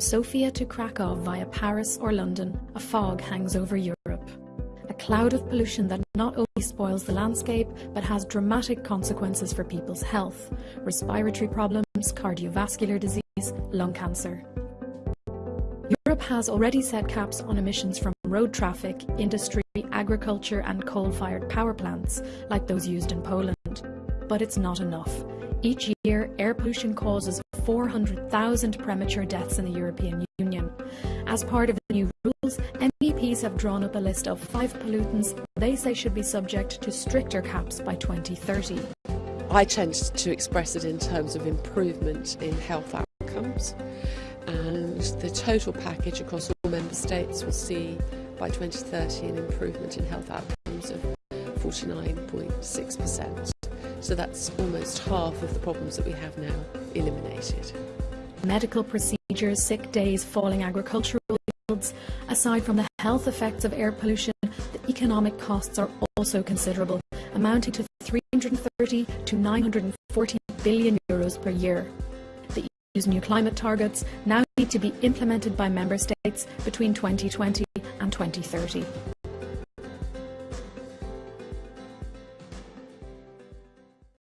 Sofia to Krakow via Paris or London, a fog hangs over Europe. A cloud of pollution that not only spoils the landscape, but has dramatic consequences for people's health, respiratory problems, cardiovascular disease, lung cancer. Europe has already set caps on emissions from road traffic, industry, agriculture and coal-fired power plants, like those used in Poland. But it's not enough. Each year, air pollution causes 400,000 premature deaths in the European Union. As part of the new rules, MEPs have drawn up a list of five pollutants they say should be subject to stricter caps by 2030. I tend to express it in terms of improvement in health outcomes and the total package across all member states will see by 2030 an improvement in health outcomes of 49.6%. So that's almost half of the problems that we have now eliminated. Medical procedures, sick days, falling agricultural yields. Aside from the health effects of air pollution, the economic costs are also considerable, amounting to 330 to 940 billion euros per year. The EU's new climate targets now need to be implemented by member states between 2020 and 2030.